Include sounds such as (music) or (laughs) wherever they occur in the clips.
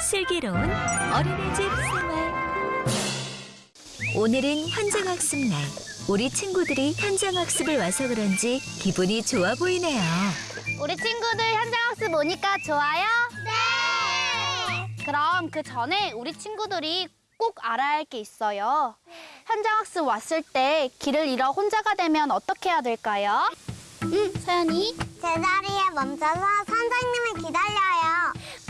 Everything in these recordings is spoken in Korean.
슬기로운 어린이집 생활 오늘은 현장학습 날 우리 친구들이 현장학습을 와서 그런지 기분이 좋아 보이네요 우리 친구들 현장학습 오니까 좋아요? 네! 그럼 그 전에 우리 친구들이 꼭 알아야 할 게 있어요. 현장학습 왔을 때 길을 잃어 혼자가 되면 어떻게 해야 될까요? 응, 서연이. 제자리에 멈춰서 선생님을 기다려요.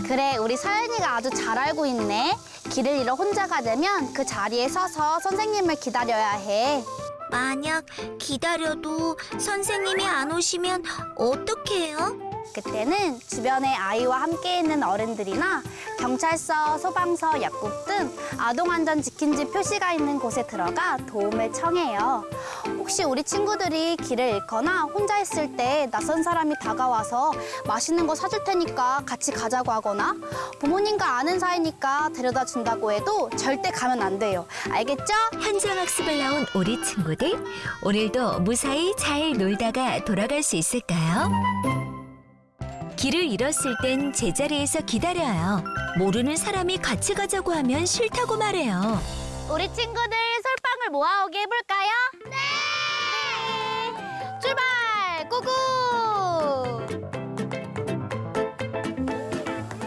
그래, 우리 서연이가 아주 잘 알고 있네. 길을 잃어 혼자가 되면 그 자리에 서서 선생님을 기다려야 해. 만약 기다려도 선생님이 안 오시면 어떡해요? 그때는 주변에 아이와 함께 있는 어른들이나 경찰서, 소방서, 약국 등 아동안전 지킨지 표시가 있는 곳에 들어가 도움을 청해요. 혹시 우리 친구들이 길을 잃거나 혼자 있을 때 낯선 사람이 다가와서 맛있는 거 사줄 테니까 같이 가자고 하거나 부모님과 아는 사이니까 데려다 준다고 해도 절대 가면 안 돼요. 알겠죠? 현장 학습을 나온 우리 친구들 오늘도 무사히 잘 놀다가 돌아갈 수 있을까요? 길을 잃었을 땐 제자리에서 기다려요. 모르는 사람이 같이 가자고 하면 싫다고 말해요. 우리 친구들 솔방울 모아오게 해볼까요? 네! 출발! 꾸꾸!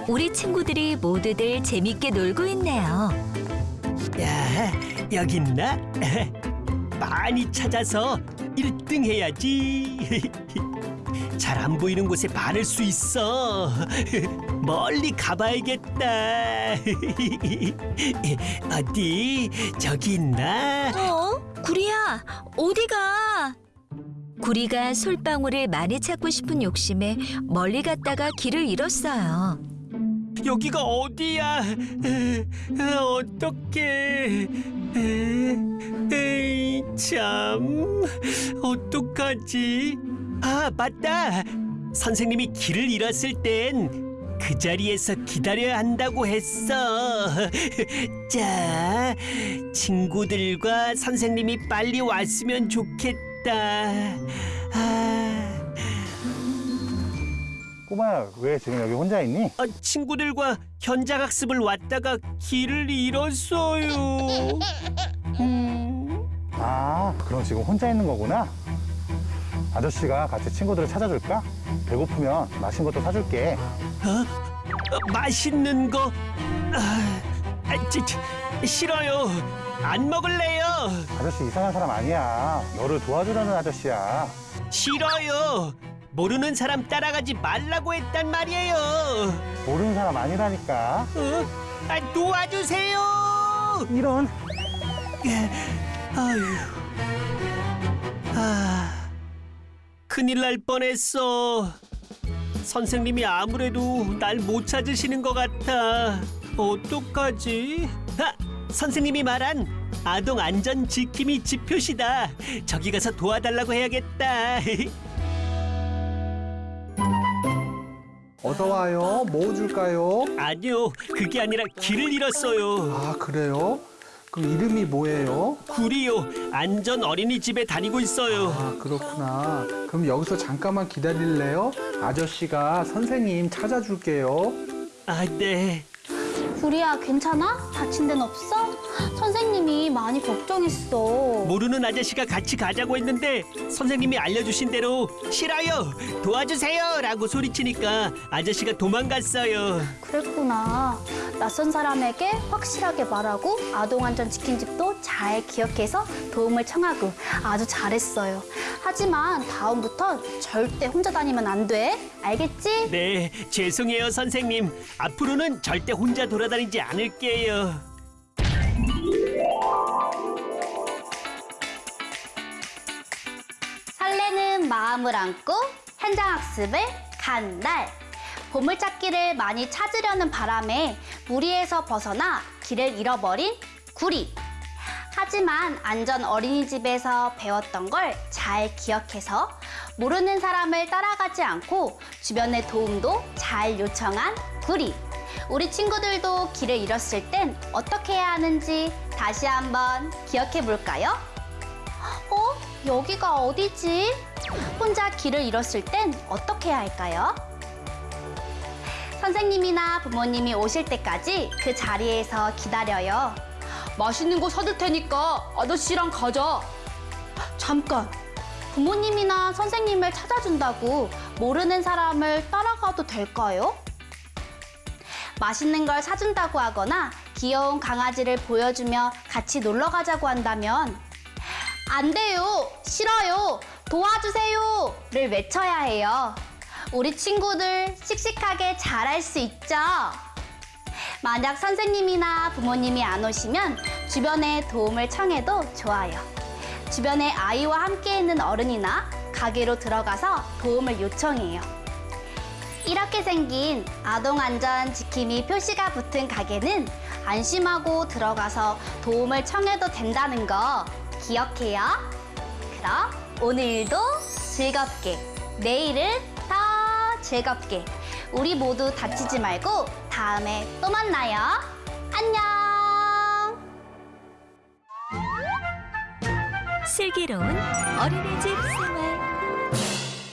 우리 친구들이 모두들 재밌게 놀고 있네요. 야, 여기 있나? (laughs) 많이 찾아서 1등 해야지. (laughs) 잘 안 보이는 곳에 바를 수 있어. (laughs) 멀리 가봐야겠다. (laughs) 어디? 저기 있나? 어? 구리야, 어디가? 구리가 솔방울을 많이 찾고 싶은 욕심에 멀리 갔다가 길을 잃었어요. 여기가 어디야? 에이, 참. 어떡하지? 아, 맞다. 선생님이 길을 잃었을 땐 그 자리에서 기다려야 한다고 했어. (laughs) 자, 친구들과 선생님이 빨리 왔으면 좋겠다. 아, 꼬마야, 왜 지금 여기 혼자 있니? 아, 친구들과 현장 학습을 왔다가 길을 잃었어요. 음, 아, 그럼 지금 혼자 있는 거구나. 아저씨가 같이 친구들을 찾아줄까? 배고프면 맛있는 것도 사줄게. 어, 맛있는 거 아, 아, 찌, 찌, 싫어요. 안 먹을래요. 아저씨 이상한 사람 아니야. 너를 도와주려는 아저씨야. 싫어요. 모르는 사람 따라가지 말라고 했단 말이에요. 모르는 사람 아니라니까. 어? 아, 도와주세요. 이런. 아휴. 아, 큰일 날 뻔했어. 선생님이 아무래도 날 못 찾으시는 것 같아. 어떡하지? 아, 선생님이 말한 아동 안전 지킴이 지표시다. 저기 가서 도와달라고 해야겠다. (laughs) 어서 와요. 뭐 줄까요? 아니요, 그게 아니라 길을 잃었어요. 아, 그래요? 그럼 이름이 뭐예요? 구리요, 안전 어린이집에 다니고 있어요. 아, 그렇구나. 그럼 여기서 잠깐만 기다릴래요? 아저씨가 선생님 찾아줄게요. 아, 네. 구리야, 괜찮아? 다친 데는 없어? 선생님이 많이 걱정했어. 모르는 아저씨가 같이 가자고 했는데 선생님이 알려주신 대로 싫어요 도와주세요 라고 소리치니까 아저씨가 도망갔어요 그랬구나. 낯선 사람에게 확실하게 말하고 아동안전 지킨 집도 잘 기억해서 도움을 청하고 아주 잘했어요. 하지만 다음부턴 절대 혼자 다니면 안 돼. 알겠지? 네 죄송해요 선생님 앞으로는 절대 혼자 돌아다니지 않을게요 마음을 안고 현장학습을 간 날. 보물찾기를 많이 찾으려는 바람에 무리에서 벗어나 길을 잃어버린 구리. 하지만 안전 어린이집에서 배웠던 걸 잘 기억해서 모르는 사람을 따라가지 않고 주변의 도움도 잘 요청한 구리. 우리 친구들도 길을 잃었을 땐 어떻게 해야 하는지 다시 한번 기억해 볼까요? 어? 여기가 어디지? 혼자 길을 잃었을 땐 어떻게 해야 할까요? 선생님이나 부모님이 오실 때까지 그 자리에서 기다려요. 맛있는 거 사줄 테니까 아저씨랑 가자. 잠깐. 부모님이나 선생님을 찾아준다고 모르는 사람을 따라가도 될까요? 맛있는 걸 사준다고 하거나 귀여운 강아지를 보여주며 같이 놀러 가자고 한다면 안 돼요, 싫어요, 도와주세요 를 외쳐야 해요. 우리 친구들 씩씩하게 잘할 수 있죠? 만약 선생님이나 부모님이 안 오시면 주변에 도움을 청해도 좋아요. 주변에 아이와 함께 있는 어른이나 가게로 들어가서 도움을 요청해요. 이렇게 생긴 아동안전 지킴이 표시가 붙은 가게는 안심하고 들어가서 도움을 청해도 된다는 거 기억해요. 그럼 오늘도 즐겁게, 내일은 더 즐겁게. 우리 모두 다치지 말고 다음에 또 만나요. 안녕! 슬기로운 어린이집 생활